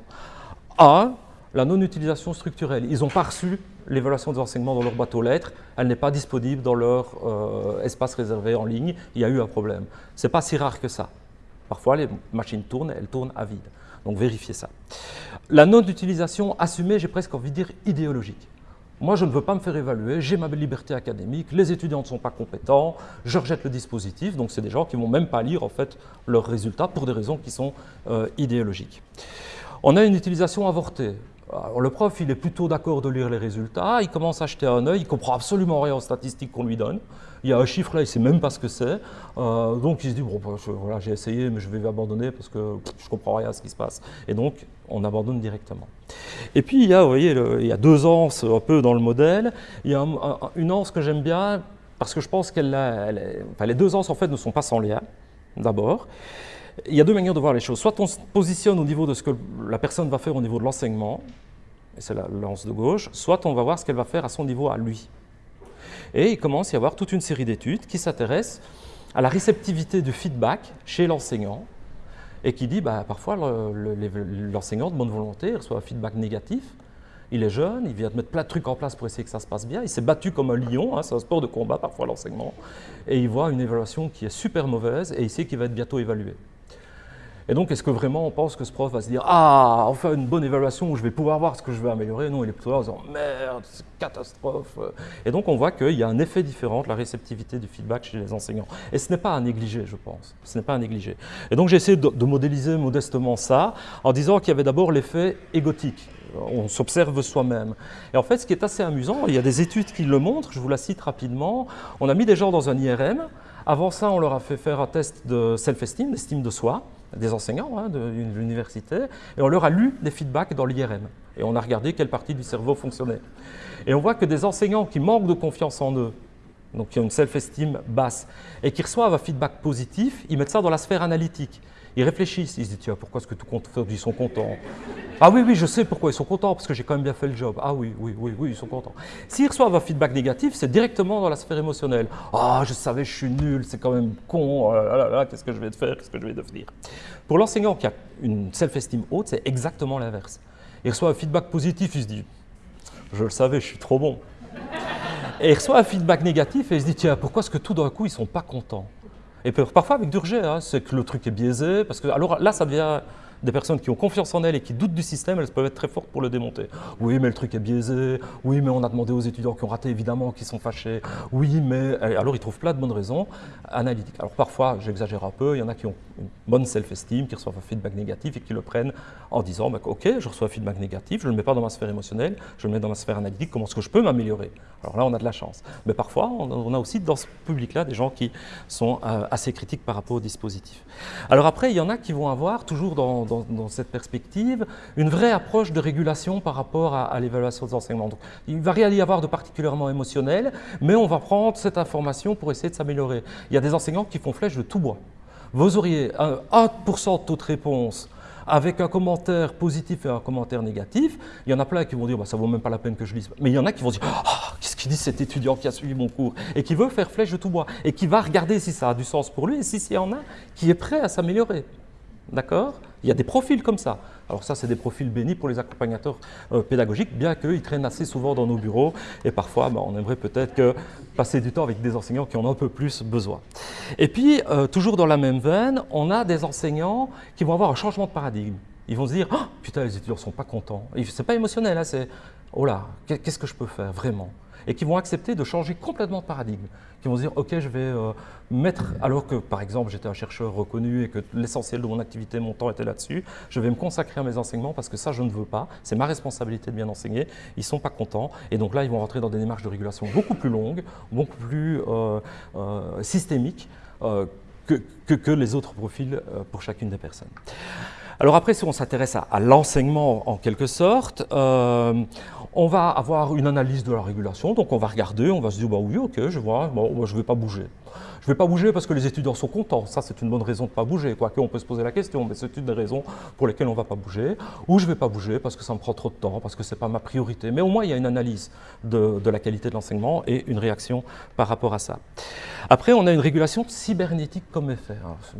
A, la non-utilisation structurelle. Ils n'ont pas reçu l'évaluation des enseignements dans leur boîte aux lettres, elle n'est pas disponible dans leur euh, espace réservé en ligne, il y a eu un problème. Ce n'est pas si rare que ça. Parfois, les machines tournent, elles tournent à vide. Donc vérifiez ça. La non-utilisation assumée, j'ai presque envie de dire idéologique. Moi, je ne veux pas me faire évaluer, j'ai ma liberté académique, les étudiants ne sont pas compétents, je rejette le dispositif. Donc, c'est des gens qui ne vont même pas lire en fait, leurs résultats pour des raisons qui sont euh, idéologiques. On a une utilisation avortée. Le prof, il est plutôt d'accord de lire les résultats, il commence à acheter un œil, il comprend absolument rien aux statistiques qu'on lui donne. Il y a un chiffre là, il ne sait même pas ce que c'est. Euh, donc il se dit, bon, bah, voilà, j'ai essayé, mais je vais abandonner parce que je ne comprends rien à ce qui se passe. Et donc, on abandonne directement. Et puis, il y a, vous voyez, il y a deux anses un peu dans le modèle. Il y a une anse que j'aime bien parce que je pense qu'elle les deux anses en fait ne sont pas sans lien, d'abord. Il y a deux manières de voir les choses. Soit on se positionne au niveau de ce que la personne va faire au niveau de l'enseignement, et c'est la lance de gauche, soit on va voir ce qu'elle va faire à son niveau à lui. Et il commence à y avoir toute une série d'études qui s'intéressent à la réceptivité du feedback chez l'enseignant et qui dit bah, parfois l'enseignant de bonne volonté reçoit un feedback négatif. Il est jeune, il vient de mettre plein de trucs en place pour essayer que ça se passe bien. Il s'est battu comme un lion, hein, c'est un sport de combat parfois l'enseignement. Et il voit une évaluation qui est super mauvaise et il sait qu'il va être bientôt évalué. Et donc, est-ce que vraiment on pense que ce prof va se dire Ah, enfin une bonne évaluation où je vais pouvoir voir ce que je vais améliorer? Non, il est plutôt là en disant Merde, c'est catastrophe. Et donc, on voit qu'il y a un effet différent de la réceptivité du feedback chez les enseignants. Et ce n'est pas à négliger, je pense. Ce n'est pas à négliger. Et donc, j'ai essayé de, de modéliser modestement ça en disant qu'il y avait d'abord l'effet égotique on s'observe soi-même. Et en fait, ce qui est assez amusant, il y a des études qui le montrent, je vous la cite rapidement. On a mis des gens dans un IRM. Avant ça, on leur a fait faire un test de self-esteem, d'estime de soi des enseignants hein, de l'université, et on leur a lu des feedbacks dans l'IRM. Et on a regardé quelle partie du cerveau fonctionnait. Et on voit que des enseignants qui manquent de confiance en eux, donc qui ont une self-esteem basse, et qui reçoivent un feedback positif, ils mettent ça dans la sphère analytique. Ils réfléchissent, ils se disent, tiens, pourquoi est-ce que tout ils sont contents? Ah oui, oui, je sais pourquoi ils sont contents, parce que j'ai quand même bien fait le job. Ah oui, oui, oui, oui, ils sont contents. S'ils reçoivent un feedback négatif, c'est directement dans la sphère émotionnelle. Ah, je savais, je suis nul, c'est quand même con, oh là là, qu'est-ce que je vais faire, qu'est-ce que je vais devenir? Pour l'enseignant qui a une self-esteem haute, c'est exactement l'inverse. Il reçoit un feedback positif, il se dit, je le savais, je suis trop bon. Et il reçoit un feedback négatif et il se dit, tiens, pourquoi est-ce que tout d'un coup, ils ne sont pas contents? Et parfois avec Durger, hein, c'est que le truc est biaisé, parce que alors là, ça devient, des personnes qui ont confiance en elles et qui doutent du système, elles peuvent être très fortes pour le démonter. Oui, mais le truc est biaisé. Oui, mais on a demandé aux étudiants qui ont raté, évidemment, qui sont fâchés. Oui, mais... Alors, ils trouvent plein de bonnes raisons analytiques. Alors, parfois, j'exagère un peu, il y en a qui ont une bonne self-esteem, qui reçoivent un feedback négatif et qui le prennent en disant, bah, OK, je reçois un feedback négatif, je ne le mets pas dans ma sphère émotionnelle, je le mets dans ma sphère analytique, comment est-ce que je peux m'améliorer? Alors là, on a de la chance. Mais parfois, on a aussi dans ce public-là des gens qui sont euh, assez critiques par rapport au dispositif. Alors après, il y en a qui vont avoir, toujours dans, cette perspective, une vraie approche de régulation par rapport à, l'évaluation des enseignements. Donc, il va rien y avoir de particulièrement émotionnel, mais on va prendre cette information pour essayer de s'améliorer. Il y a des enseignants qui font flèche de tout bois. Vous auriez un 1% de taux de réponse avec un commentaire positif et un commentaire négatif. Il y en a plein qui vont dire bah, ça vaut même pas la peine que je lise. Mais il y en a qui vont dire ah, qu'est-ce qu'il dit cet étudiant qui a suivi mon cours et qui veut faire flèche de tout bois et qui va regarder si ça a du sens pour lui et si s'il y en a qui est prêt à s'améliorer. D'accord? Il y a des profils comme ça. Alors ça, c'est des profils bénis pour les accompagnateurs euh, pédagogiques, bien qu'ils traînent assez souvent dans nos bureaux et parfois, bah, on aimerait peut-être passer du temps avec des enseignants qui en ont un peu plus besoin. Et puis, euh, toujours dans la même veine, on a des enseignants qui vont avoir un changement de paradigme. Ils vont se dire oh, putain, les étudiants ne sont pas contents ». Ce n'est pas émotionnel, hein, c'est « oh là, qu'est-ce que je peux faire vraiment ?» Et qui vont accepter de changer complètement de paradigme, qui vont se dire, OK, je vais euh, mettre, alors que par exemple j'étais un chercheur reconnu et que l'essentiel de mon activité, mon temps était là-dessus, je vais me consacrer à mes enseignements parce que ça, je ne veux pas, c'est ma responsabilité de bien enseigner, ils ne sont pas contents, et donc là, ils vont rentrer dans des démarches de régulation beaucoup plus longues, beaucoup plus euh, euh, systémiques que, que, les autres profils pour chacune des personnes. Alors après, si on s'intéresse à, l'enseignement en quelque sorte, euh, on va avoir une analyse de la régulation, donc on va regarder, on va se dire, bah oui, ok, je vois, bon, je ne vais pas bouger. Je ne vais pas bouger parce que les étudiants sont contents. Ça, c'est une bonne raison de ne pas bouger. Quoique, on peut se poser la question, mais c'est une des raisons pour lesquelles on ne va pas bouger. Ou je ne vais pas bouger parce que ça me prend trop de temps, parce que ce n'est pas ma priorité. Mais au moins, il y a une analyse de, la qualité de l'enseignement et une réaction par rapport à ça. Après, on a une régulation cybernétique comme effet.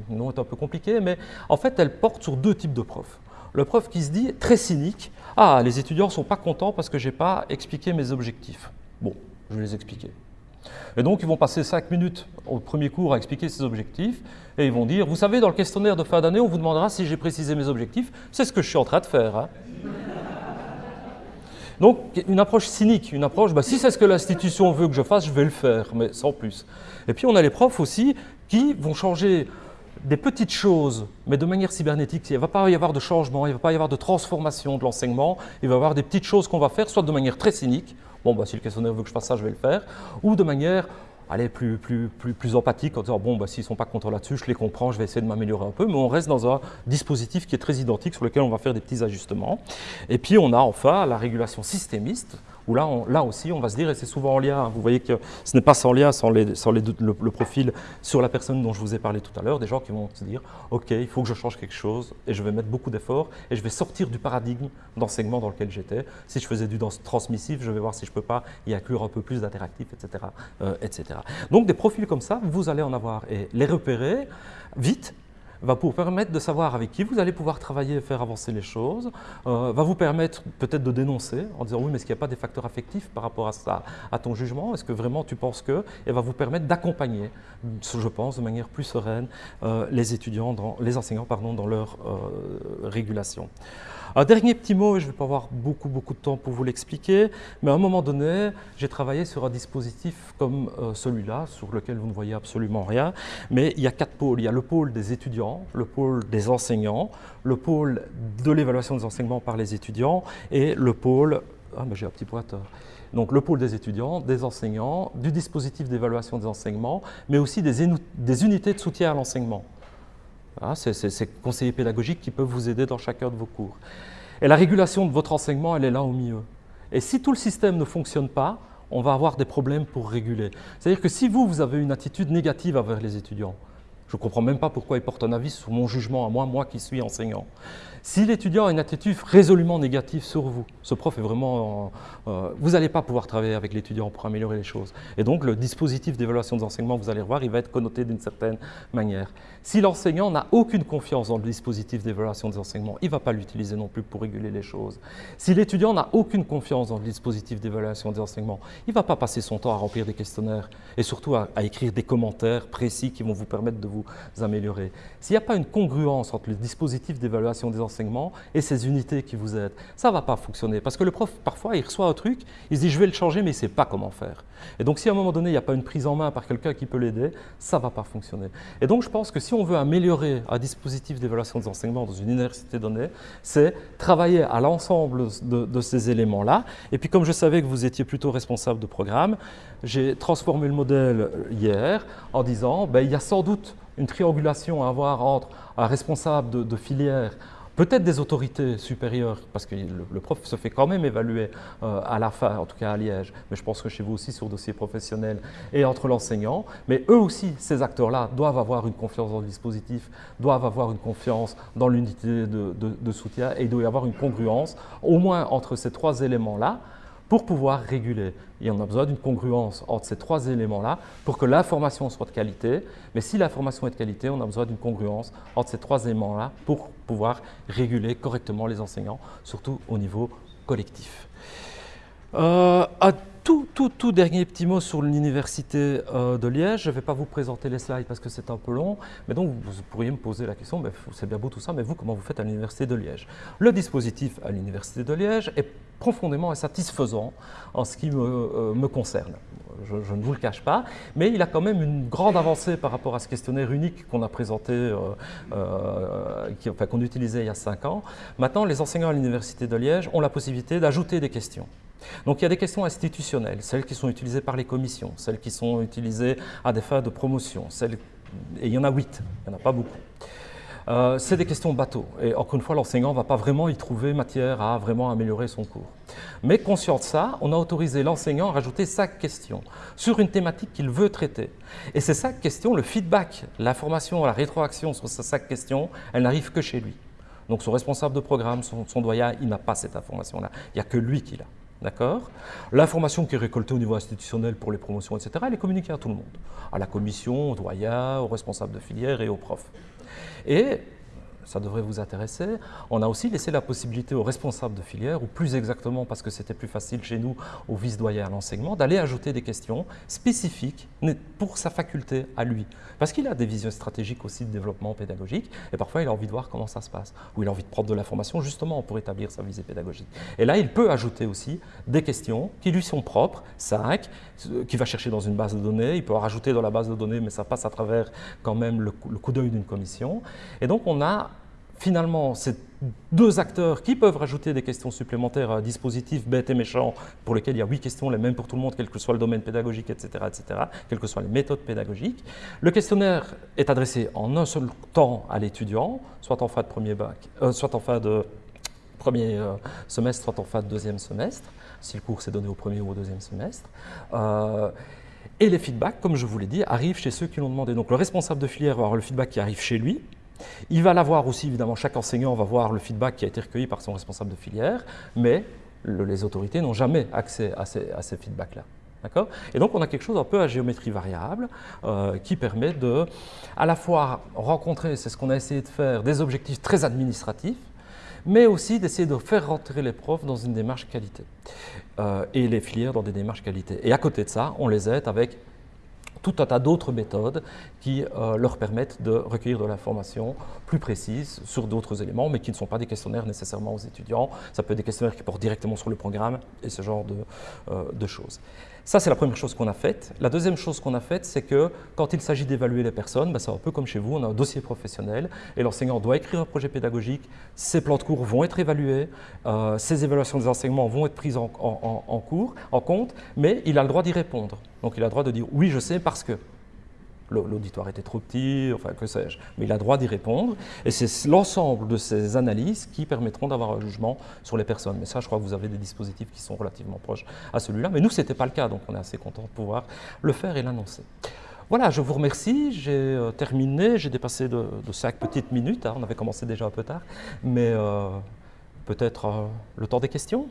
Le nom est un peu compliqué, mais en fait, elle porte sur deux types de profs. Le prof qui se dit, très cynique, « Ah, les étudiants ne sont pas contents parce que je n'ai pas expliqué mes objectifs. » Bon, je vais les expliquer. Et donc, ils vont passer cinq minutes au premier cours à expliquer ses objectifs et ils vont dire, vous savez, dans le questionnaire de fin d'année, on vous demandera si j'ai précisé mes objectifs. C'est ce que je suis en train de faire. Hein. Donc, une approche cynique, une approche, bah, si c'est ce que l'institution veut que je fasse, je vais le faire, mais sans plus. Et puis, on a les profs aussi qui vont changer des petites choses, mais de manière cybernétique. Il ne va pas y avoir de changement, il ne va pas y avoir de transformation de l'enseignement, il va y avoir des petites choses qu'on va faire, soit de manière très cynique, bon, bah, si le questionnaire veut que je fasse ça, je vais le faire, ou de manière plus, plus, plus, plus empathique en disant bon, bah, s'ils ne sont pas contents là-dessus, je les comprends, je vais essayer de m'améliorer un peu, mais on reste dans un dispositif qui est très identique sur lequel on va faire des petits ajustements. Et puis on a enfin la régulation systémiste, là, aussi, on va se dire, et c'est souvent en lien, hein, vous voyez que ce n'est pas sans lien, sans, le, profil sur la personne dont je vous ai parlé tout à l'heure, des gens qui vont se dire, OK, il faut que je change quelque chose, et je vais mettre beaucoup d'efforts, et je vais sortir du paradigme d'enseignement dans lequel j'étais. Si je faisais du transmissif, je vais voir si je ne peux pas y inclure un peu plus d'interactif, etc., etc. Donc des profils comme ça, vous allez en avoir, et les repérer vite, va vous permettre de savoir avec qui vous allez pouvoir travailler et faire avancer les choses, euh, va vous permettre peut-être de dénoncer en disant oui mais est-ce qu'il n'y a pas des facteurs affectifs par rapport à ça, à ton jugement, est-ce que vraiment tu penses que, et va vous permettre d'accompagner, je pense, de manière plus sereine euh, les étudiants, les enseignants pardon, dans leur euh, régulation. Un dernier petit mot, et je ne vais pas avoir beaucoup, de temps pour vous l'expliquer, mais à un moment donné, j'ai travaillé sur un dispositif comme euh, celui-là, sur lequel vous ne voyez absolument rien, mais il y a quatre pôles. Il y a le pôle des étudiants, le pôle des enseignants, le pôle de l'évaluation des enseignements par les étudiants et le pôle... Ah, j'ai un petit pointeur donc le pôle des étudiants, des enseignants, du dispositif d'évaluation des enseignements, mais aussi des unités de soutien à l'enseignement. Ah, c'est ces conseillers pédagogiques qui peuvent vous aider dans chacun de vos cours. Et la régulation de votre enseignement, elle est là au milieu. Et si tout le système ne fonctionne pas, on va avoir des problèmes pour réguler. C'est-à-dire que si vous, vous avez une attitude négative envers les étudiants, je ne comprends même pas pourquoi ils portent un avis sur mon jugement à moi, moi qui suis enseignant. Si l'étudiant a une attitude résolument négative sur vous, ce prof est vraiment... Euh, vous n'allez pas pouvoir travailler avec l'étudiant pour améliorer les choses. Et donc, le dispositif d'évaluation des enseignements, vous allez revoir, il va être connoté d'une certaine manière. Si l'enseignant n'a aucune confiance dans le dispositif d'évaluation des enseignements, il ne va pas l'utiliser non plus pour réguler les choses. Si l'étudiant n'a aucune confiance dans le dispositif d'évaluation des enseignements, il ne va pas passer son temps à remplir des questionnaires et surtout à, écrire des commentaires précis qui vont vous permettre de vous vous améliorer. S'il n'y a pas une congruence entre le dispositif d'évaluation des enseignements et ces unités qui vous aident, ça ne va pas fonctionner. Parce que le prof, parfois, il reçoit un truc, il se dit je vais le changer, mais il ne sait pas comment faire. Et donc, si à un moment donné, il n'y a pas une prise en main par quelqu'un qui peut l'aider, ça ne va pas fonctionner. Et donc, je pense que si on veut améliorer un dispositif d'évaluation des enseignements dans une université donnée, c'est travailler à l'ensemble de, de ces éléments-là. Et puis, comme je savais que vous étiez plutôt responsable de programme, j'ai transformé le modèle hier en disant ben, il y a sans doute une triangulation à avoir entre un responsable de, filière, peut-être des autorités supérieures, parce que le, prof se fait quand même évaluer euh, à la fin, en tout cas à Liège, mais je pense que chez vous aussi sur dossier professionnel, et entre l'enseignant. Mais eux aussi, ces acteurs-là, doivent avoir une confiance dans le dispositif, doivent avoir une confiance dans l'unité de, soutien, et il doit y avoir une congruence, au moins entre ces trois éléments-là, pour pouvoir réguler. Et on a besoin d'une congruence entre ces trois éléments-là pour que l'information soit de qualité. Mais si l'information est de qualité, on a besoin d'une congruence entre ces trois éléments-là pour pouvoir réguler correctement les enseignants, surtout au niveau collectif. Euh, tout, tout, tout dernier petit mot sur l'université euh, de Liège. Je ne vais pas vous présenter les slides parce que c'est un peu long, mais donc vous pourriez me poser la question, c'est bien beau tout ça, mais vous, comment vous faites à l'université de Liège? Le dispositif à l'université de Liège est profondément insatisfaisant en ce qui me, euh, concerne. Je, ne vous le cache pas, mais il a quand même une grande avancée par rapport à ce questionnaire unique qu'on a présenté, enfin, qu'on utilisait il y a cinq ans. Maintenant, les enseignants à l'université de Liège ont la possibilité d'ajouter des questions. Donc il y a des questions institutionnelles, celles qui sont utilisées par les commissions, celles qui sont utilisées à des fins de promotion, et il y en a huit, il n'y en a pas beaucoup. Euh, c'est des questions bateau. Et encore une fois, l'enseignant ne va pas vraiment y trouver matière à vraiment améliorer son cours. Mais conscient de ça, on a autorisé l'enseignant à rajouter sa question sur une thématique qu'il veut traiter. Et c'est sa question, le feedback, l'information, la rétroaction sur sa question, elle n'arrive que chez lui. Donc son responsable de programme, son, son doyen, il n'a pas cette information-là. Il n'y a que lui qui l'a. D'accord? L'information qui est récoltée au niveau institutionnel pour les promotions, etc., elle est communiquée à tout le monde, à la commission, au doyen, aux responsables de filière et aux profs. Et ça devrait vous intéresser. On a aussi laissé la possibilité aux responsables de filière, ou plus exactement parce que c'était plus facile chez nous, aux vice-doyens à l'enseignement, d'aller ajouter des questions spécifiques pour sa faculté à lui. Parce qu'il a des visions stratégiques aussi de développement pédagogique, et parfois il a envie de voir comment ça se passe, ou il a envie de prendre de l'information justement pour établir sa visée pédagogique. Et là, il peut ajouter aussi des questions qui lui sont propres, cinq, qu'il va chercher dans une base de données, il peut en rajouter dans la base de données, mais ça passe à travers quand même le coup d'œil d'une commission. Et donc on a finalement, c'est deux acteurs qui peuvent rajouter des questions supplémentaires à un dispositif bête et méchant pour lequel il y a huit questions, les mêmes pour tout le monde, quel que soit le domaine pédagogique, etc., etc., quelles que soient les méthodes pédagogiques. Le questionnaire est adressé en un seul temps à l'étudiant, soit en fin de premier bac, euh, soit en fin de premier euh, semestre, soit en fin de deuxième semestre, si le cours s'est donné au premier ou au deuxième semestre. Euh, et les feedbacks, comme je vous l'ai dit, arrivent chez ceux qui l'ont demandé. Donc le responsable de filière va avoir le feedback qui arrive chez lui, il va l'avoir aussi, évidemment, chaque enseignant va voir le feedback qui a été recueilli par son responsable de filière, mais les autorités n'ont jamais accès à ces, feedbacks-là. Et donc on a quelque chose un peu à géométrie variable euh, qui permet de à la fois rencontrer, c'est ce qu'on a essayé de faire, des objectifs très administratifs, mais aussi d'essayer de faire rentrer les profs dans une démarche qualité euh, et les filières dans des démarches qualité. Et à côté de ça, on les aide avec tout un tas d'autres méthodes qui euh, leur permettent de recueillir de l'information plus précise sur d'autres éléments, mais qui ne sont pas des questionnaires nécessairement aux étudiants. Ça peut être des questionnaires qui portent directement sur le programme et ce genre de, euh, de choses. Ça, c'est la première chose qu'on a faite. La deuxième chose qu'on a faite, c'est que quand il s'agit d'évaluer les personnes, ben, c'est un peu comme chez vous, on a un dossier professionnel et l'enseignant doit écrire un projet pédagogique, ses plans de cours vont être évalués, euh, ses évaluations des enseignements vont être prises en, compte, mais il a le droit d'y répondre. Donc il a le droit de dire oui, je sais parce que l'auditoire était trop petit, enfin que sais-je. Mais il a droit d'y répondre. Et c'est l'ensemble de ces analyses qui permettront d'avoir un jugement sur les personnes. Mais ça, je crois que vous avez des dispositifs qui sont relativement proches à celui-là. Mais nous, ce n'était pas le cas, donc on est assez content de pouvoir le faire et l'annoncer. Voilà, je vous remercie. J'ai euh, terminé. J'ai dépassé de, cinq petites minutes. Hein. On avait commencé déjà un peu tard. Mais euh, peut-être euh, le temps des questions?